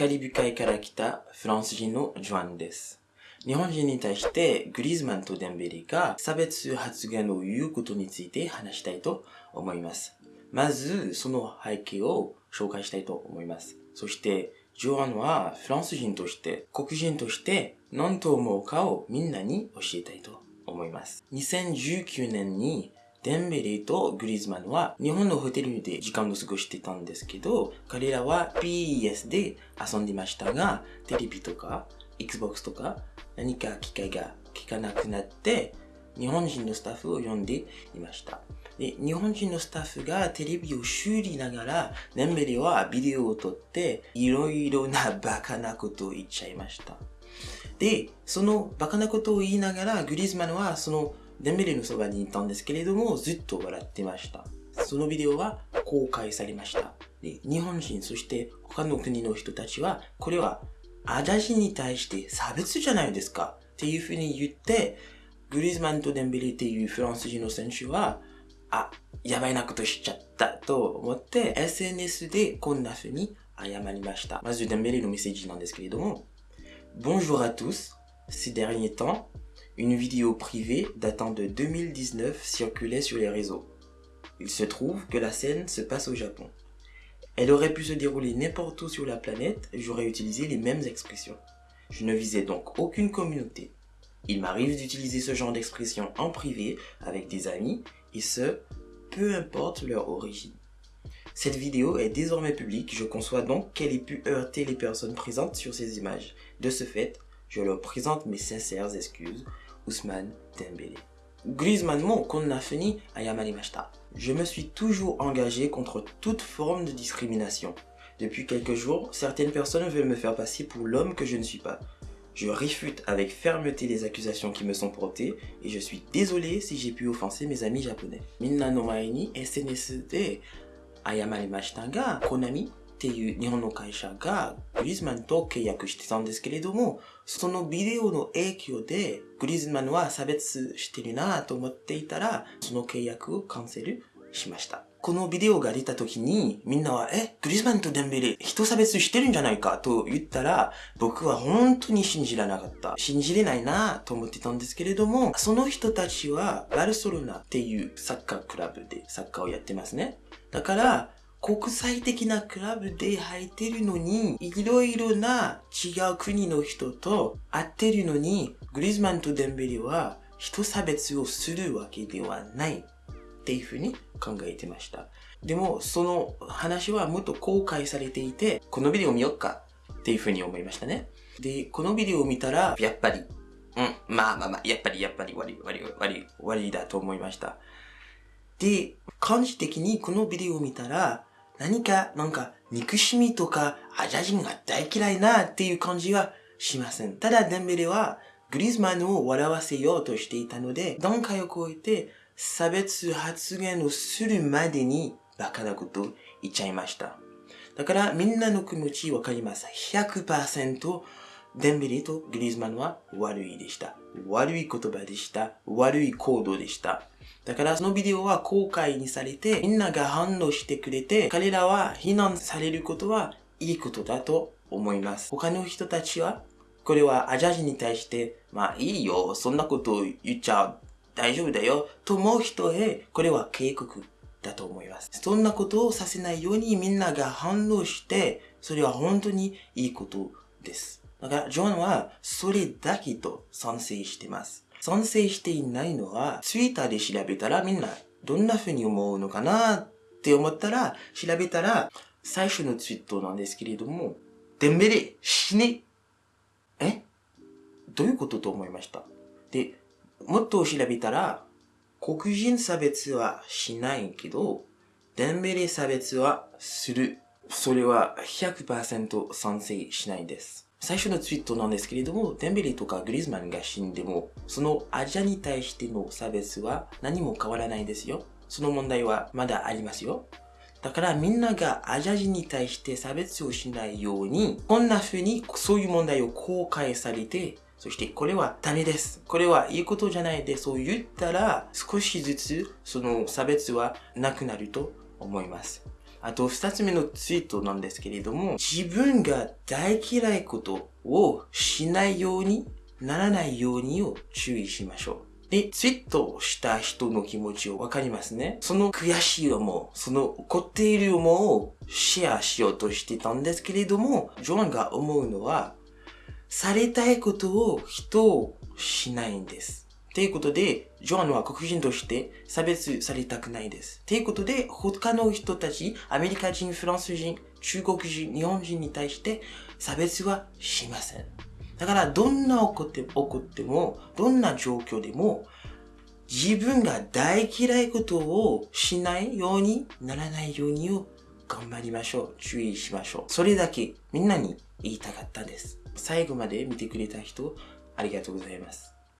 カリブ海から来たフランス人のジョアンです。日本人に対してグリーズマンとデンベレが差別発言を言うことについて話したいと思います。まず、その背景を紹介したいと思います。そして、ジョアンはフランス人として、黒人として何と思うかをみんなに教えたいと思います。2019年にデンベレとグリーズマンは日本のホテルで時間を過ごしてたんですけど、彼らは PES で遊んでましたが、テレビとか Xbox とか何か機会が聞かなくなって、日本人のスタッフを呼んでいました。で、日本人のスタッフがテレビを修理ながら、デンベレはビデオを撮って、いろいろなバカなことを言っちゃいました。で、そのバカなことを言いながら、グリーズマンはそのデンベレのそばにいたんですけれども、ずっと笑ってました。そのビデオは公開されました。で、日本人、そして他の国の人たちは、これはアジア人に対して差別じゃないですかっていうふうに言って、グリーズマンとデンベレっていうフランス人の選手は、あ、やばいなことしちゃったと思って、SNS でこんな風に謝りました。まずデンベレのメッセージなんですけれども、Bonjour à tous. Ces derniers temps, une vidéo privée datant de 2019 circulait sur les réseaux. Il se trouve que la scène se passe au Japon. Elle aurait pu se dérouler n'importe où sur la planète, j'aurais utilisé les mêmes expressions. Je ne visais donc aucune communauté. Il m'arrive d'utiliser ce genre d'expression en privé avec des amis, et ce, peu importe leur origine. Cette vidéo est désormais publique, je conçois donc qu'elle ait pu heurter les personnes présentes sur ces images. De ce fait, je leur présente mes sincères excuses, Ousmane Dembélé. Griezmann mo konna fini. Je me suis toujours engagé contre toute forme de discrimination. Depuis quelques jours, certaines personnes veulent me faire passer pour l'homme que je ne suis pas. Je réfute avec fermeté les accusations qui me sont portées et je suis désolé si j'ai pu offenser mes amis japonais. Minna no maeni SNSD eh, ayamanimashita Konami っていう日本の会社がグリーズマンと契約してたんですけれども、そのビデオの影響でグリーズマンは差別してるなと思っていたら、その契約をキャンセルしました。このビデオが出た時にみんなは、え、グリーズマンとデンベレ人差別してるんじゃないか?と言ったら、僕は本当に信じられなかった。信じれないなと思ってたんですけれども、その人たちはバルソロナっていうサッカークラブでサッカーをやってますね。だから、国際的なクラブで入ってるのに、いろいろな違う国の人と会ってるのに、グリズマンとデンベレは人差別をするわけではないっていうふうに考えてました。でも、その話はもっと公開されていて、このビデオ見よっかっていうふうに思いましたね。で、このビデオを見たら、やっぱり、うん、まあまあまあ、やっぱりやっぱり悪い悪い悪い悪いだと思いました。で、感じ的にこのビデオを見たら、何か、なんか、憎しみとか、アジア人が大嫌いなっていう感じはしません。ただ、デンベレは、グリーズマンを笑わせようとしていたので、段階を超えて、差別発言をするまでに、バカなことを言っちゃいました。だから、みんなの気持ちわかります。100%、デンベレとグリーズマンは悪いでした。悪い言葉でした。悪い行動でした。だからそのビデオは公開にされて、みんなが反応してくれて、彼らは非難されることはいいことだと思います。他の人たちは、これはアジア人に対して、まあいいよ、そんなことを言っちゃ大丈夫だよ、と思う人へ、これは警告だと思います。そんなことをさせないようにみんなが反応して、それは本当にいいことです。だから、ジョンはそれだけと賛成してます。賛成していないのは、ツイッターで調べたらみんなどんな風に思うのかなって思ったら、調べたら、最初のツイートなんですけれども、デンベレ死ねえ？どういうことと思いました？で、もっと調べたら、黒人差別はしないけど、デンベレ差別はする。それは100%賛成しないです。最初のツイートなんですけれども、デンベレとかグリーズマンが死んでも、そのアジアに対しての差別は何も変わらないですよ。その問題はまだありますよ。だからみんながアジア人に対して差別をしないように、こんな風にそういう問題を公開されて、そしてこれはダメです。これはいいことじゃないで、そう言ったら少しずつその差別はなくなると思います。あと二つ目のツイートなんですけれども、自分が大嫌いことをしないようにならないようにを注意しましょう。で、ツイートした人の気持ちをわかりますね。その悔しい思う、その怒っている思うをシェアしようとしてたんですけれども、ジョアンが思うのは、されたいことを人をしないんです。ということで、ジョアンは黒人として差別されたくないです。ということで、他の人たち、アメリカ人、フランス人、中国人、日本人に対して差別はしません。だから、どんな怒って怒っても、どんな状況でも、自分が大嫌いことをしないようにならないようにを頑張りましょう。注意しましょう。それだけみんなに言いたかったです。最後まで見てくれた人、ありがとうございます。